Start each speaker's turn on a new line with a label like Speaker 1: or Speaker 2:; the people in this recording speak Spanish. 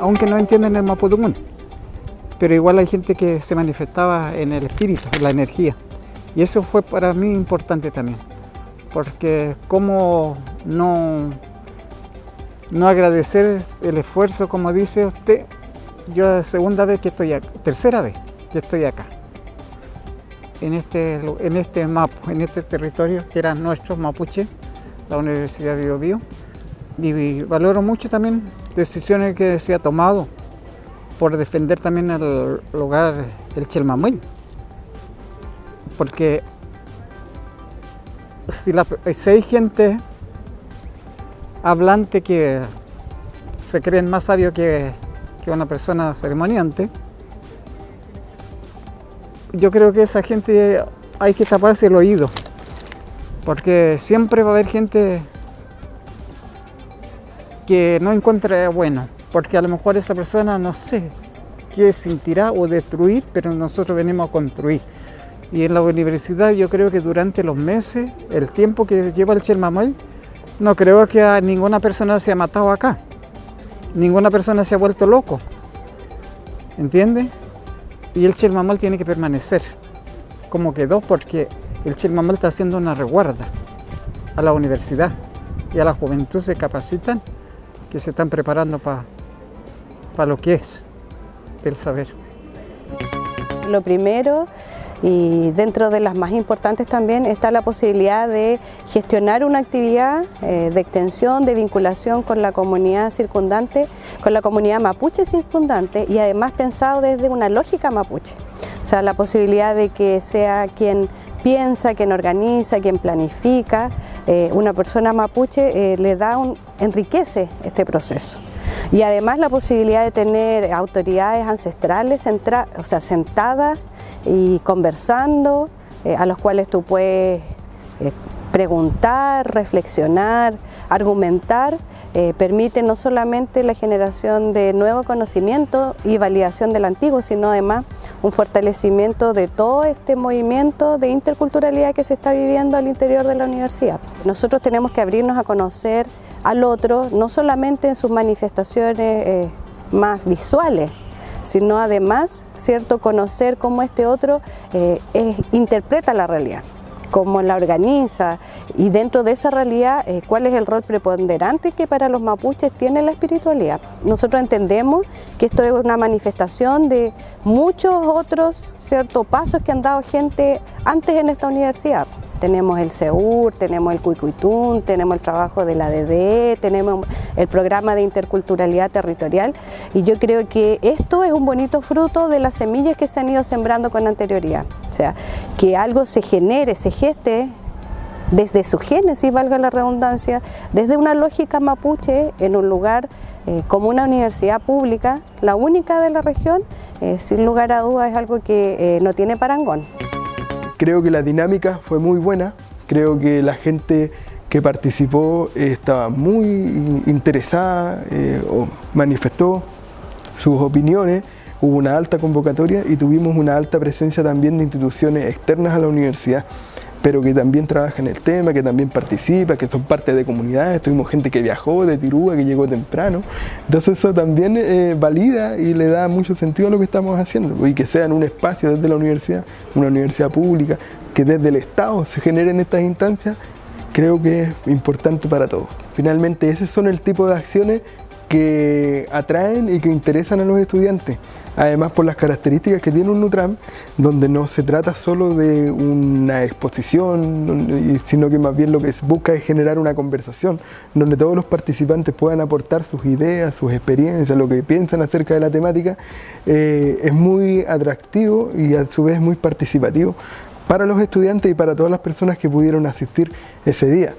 Speaker 1: aunque no entienden el mapudungún. Pero igual hay gente que se manifestaba en el espíritu, en la energía. Y eso fue para mí importante también, porque cómo no, no agradecer el esfuerzo, como dice usted, yo segunda vez que estoy acá, tercera vez que estoy acá, en este, en este mapa, en este territorio que era nuestro Mapuche, la Universidad de Biobío, y valoro mucho también decisiones que se ha tomado por defender también el lugar, el Chelmamuy, porque si hay gente hablante que se creen más sabios que, que una persona ceremoniante, yo creo que esa gente hay que taparse el oído, porque siempre va a haber gente que no encuentre bueno, porque a lo mejor esa persona no sé qué sentirá o destruir, pero nosotros venimos a construir. Y en la universidad yo creo que durante los meses, el tiempo que lleva el Chelmamuel, no creo que ninguna persona se ha matado acá. Ninguna persona se ha vuelto loco. ¿Entiende? Y el Chelmamal tiene que permanecer como quedó porque el Chelmamal está haciendo una reguarda a la universidad y a la juventud se capacitan que se están preparando para lo que es el saber.
Speaker 2: Lo primero y dentro de las más importantes también está la posibilidad de gestionar una actividad eh, de extensión, de vinculación con la comunidad circundante, con la comunidad mapuche circundante y además pensado desde una lógica mapuche. O sea, la posibilidad de que sea quien piensa, quien organiza, quien planifica, eh, una persona mapuche eh, le da un, enriquece este proceso. Y además la posibilidad de tener autoridades ancestrales o sea, sentadas y conversando, eh, a los cuales tú puedes eh, preguntar, reflexionar, argumentar, eh, permite no solamente la generación de nuevo conocimiento y validación del antiguo, sino además un fortalecimiento de todo este movimiento de interculturalidad que se está viviendo al interior de la universidad. Nosotros tenemos que abrirnos a conocer al otro, no solamente en sus manifestaciones más visuales, sino además cierto conocer cómo este otro eh, interpreta la realidad cómo la organiza y dentro de esa realidad eh, cuál es el rol preponderante que para los mapuches tiene la espiritualidad. Nosotros entendemos que esto es una manifestación de muchos otros ciertos pasos que han dado gente antes en esta universidad. Tenemos el SEUR, tenemos el Cuicuitún, tenemos el trabajo de la DDE, tenemos el programa de interculturalidad territorial y yo creo que esto es un bonito fruto de las semillas que se han ido sembrando con anterioridad. O sea, que algo se genere, se geste desde su génesis, valga la redundancia, desde una lógica mapuche en un lugar eh, como una universidad pública, la única de la región, eh, sin lugar a dudas es algo que eh, no tiene parangón.
Speaker 3: Creo que la dinámica fue muy buena, creo que la gente que participó estaba muy interesada o manifestó sus opiniones, hubo una alta convocatoria y tuvimos una alta presencia también de instituciones externas a la universidad pero que también trabaja en el tema, que también participa, que son parte de comunidades, tuvimos gente que viajó de Tirúa, que llegó temprano, entonces eso también eh, valida y le da mucho sentido a lo que estamos haciendo, y que sea en un espacio desde la universidad, una universidad pública, que desde el Estado se generen estas instancias, creo que es importante para todos. Finalmente, ese son el tipo de acciones que atraen y que interesan a los estudiantes. Además por las características que tiene un Nutram, donde no se trata solo de una exposición, sino que más bien lo que busca es generar una conversación, donde todos los participantes puedan aportar sus ideas, sus experiencias, lo que piensan acerca de la temática, eh, es muy atractivo y a su vez muy participativo para los estudiantes y para todas las personas que pudieron asistir ese día.